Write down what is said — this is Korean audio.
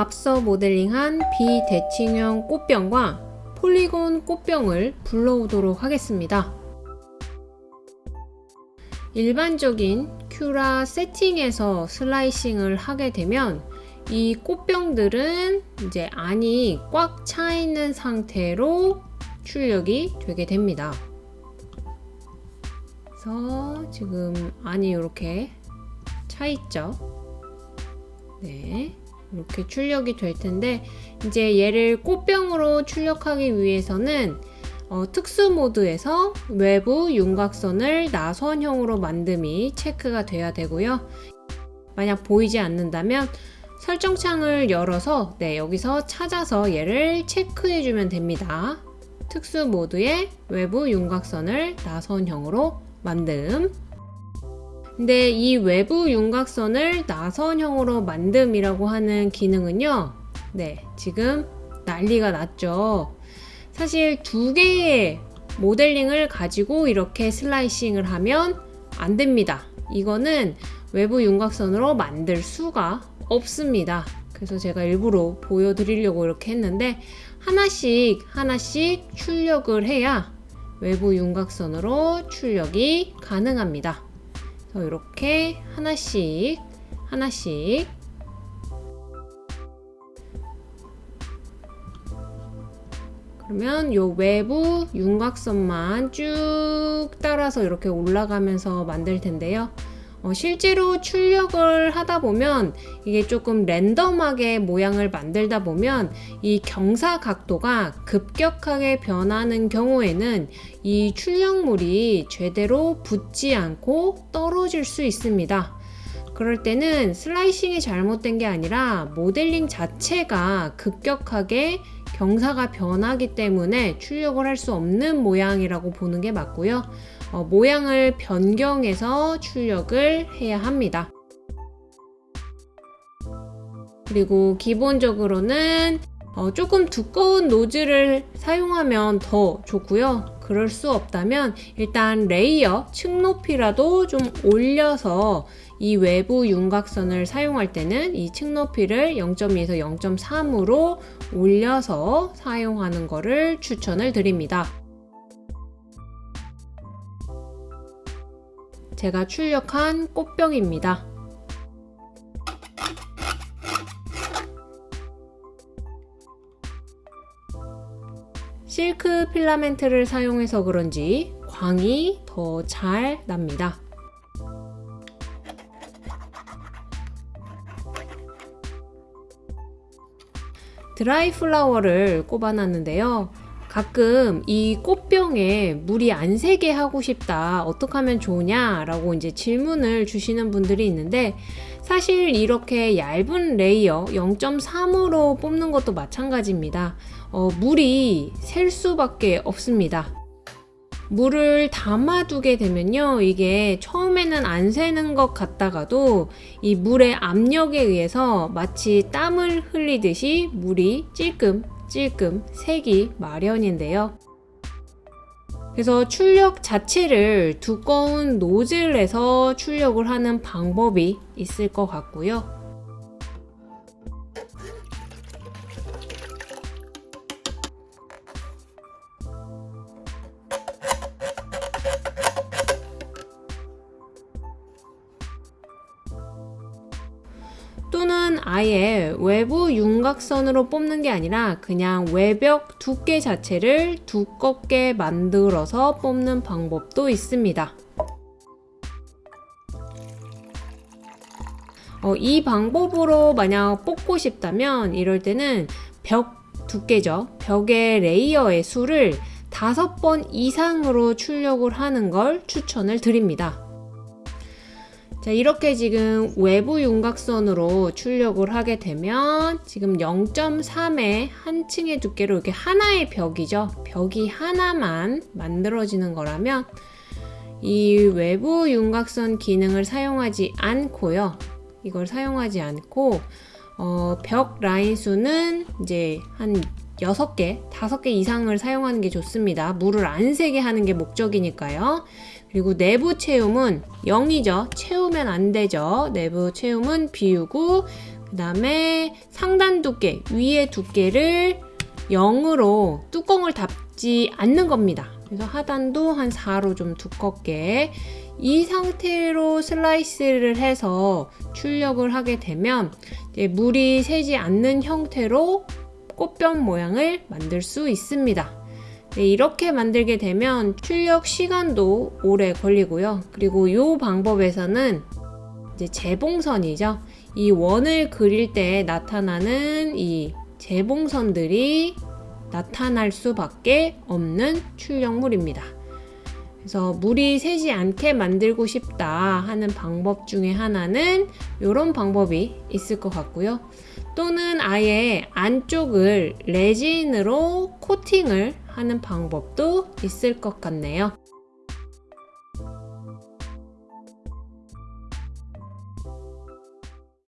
앞서 모델링한 비대칭형 꽃병과 폴리곤 꽃병을 불러오도록 하겠습니다. 일반적인 큐라 세팅에서 슬라이싱을 하게 되면 이 꽃병들은 이제 안이 꽉 차 있는 상태로 출력이 되게 됩니다. 그래서 지금 안이 이렇게 차 있죠. 네. 이렇게 출력이 될 텐데 이제 얘를 꽃병으로 출력하기 위해서는 어, 특수 모드에서 외부 윤곽선을 나선형으로 만듦이 체크가 돼야 되고요. 만약 보이지 않는다면 설정창을 열어서 네, 여기서 찾아서 얘를 체크해 주면 됩니다. 특수 모드의 외부 윤곽선을 나선형으로 만듦 근데 이 외부 윤곽선을 나선형으로 만듦이라고 하는 기능은요 네 지금 난리가 났죠. 사실 두 개의 모델링을 가지고 이렇게 슬라이싱을 하면 안 됩니다. 이거는 외부 윤곽선으로 만들 수가 없습니다. 그래서 제가 일부러 보여드리려고 이렇게 했는데 하나씩 하나씩 출력을 해야 외부 윤곽선으로 출력이 가능합니다 그래서 이렇게 하나씩 하나씩 그러면 요 외부 윤곽선만 쭉 따라서 이렇게 올라가면서 만들 텐데요. 어, 실제로 출력을 하다 보면 이게 조금 랜덤하게 모양을 만들다 보면 이 경사 각도가 급격하게 변하는 경우에는 이 출력물이 제대로 붙지 않고 떨어질 수 있습니다. 그럴 때는 슬라이싱이 잘못된 게 아니라 모델링 자체가 급격하게 경사가 변하기 때문에 출력을 할 수 없는 모양이라고 보는 게 맞고요. 어, 모양을 변경해서 출력을 해야 합니다. 그리고 기본적으로는 어, 조금 두꺼운 노즐을 사용하면 더 좋고요. 그럴 수 없다면 일단 레이어 층 높이라도 좀 올려서 이 외부 윤곽선을 사용할 때는 이 층 높이를 0.2에서 0.3으로 올려서 사용하는 것을 추천을 드립니다. 제가 출력한 꽃병입니다. 실크 필라멘트를 사용해서 그런지 광이 더 잘 납니다. 드라이 플라워를 꼽아놨는데요. 가끔 이 꽃병에 물이 안 새게 하고 싶다 어떻게 하면 좋으냐 라고 이제 질문을 주시는 분들이 있는데 사실 이렇게 얇은 레이어 0.3으로 뽑는 것도 마찬가지입니다. 어, 물이 셀 수밖에 없습니다. 물을 담아두게 되면요 이게 처음에는 안 새는 것 같다가도 이 물의 압력에 의해서 마치 땀을 흘리듯이 물이 찔끔 찔끔 색이 마련인데요. 그래서 출력 자체를 두꺼운 노즐에서 출력을 하는 방법이 있을 것 같고요. 또는 아예 외부 윤곽선으로 뽑는 게 아니라 그냥 외벽 두께 자체를 두껍게 만들어서 뽑는 방법도 있습니다. 어, 이 방법으로 만약 뽑고 싶다면 이럴 때는 벽 두께죠. 벽의 레이어의 수를 다섯 번 이상으로 출력을 하는 걸 추천을 드립니다. 자 이렇게 지금 외부 윤곽선으로 출력을 하게 되면 지금 0.3의 한 층의 두께로 이렇게 하나의 벽이죠. 벽이 하나만 만들어지는 거라면 이 외부 윤곽선 기능을 사용하지 않고요. 이걸 사용하지 않고 어, 벽 라인 수는 이제 한 6개, 5개 이상을 사용하는 게 좋습니다. 물을 안 새게 하는 게 목적이니까요. 그리고 내부 채움은 0이죠. 채우면 안 되죠. 내부 채움은 비우고 그 다음에 상단 두께, 위의 두께를 0으로 뚜껑을 닫지 않는 겁니다. 그래서 하단도 한 4로 좀 두껍게 이 상태로 슬라이스를 해서 출력을 하게 되면 물이 새지 않는 형태로 꽃병 모양을 만들 수 있습니다. 네, 이렇게 만들게 되면 출력 시간도 오래 걸리고요. 그리고 이 방법에서는 이제 재봉선이죠. 이 원을 그릴 때 나타나는 이 재봉선들이 나타날 수밖에 없는 출력물입니다. 그래서 물이 새지 않게 만들고 싶다 하는 방법 중에 하나는 이런 방법이 있을 것 같고요. 또는 아예 안쪽을 레진으로 코팅을 하는 방법도 있을 것 같네요.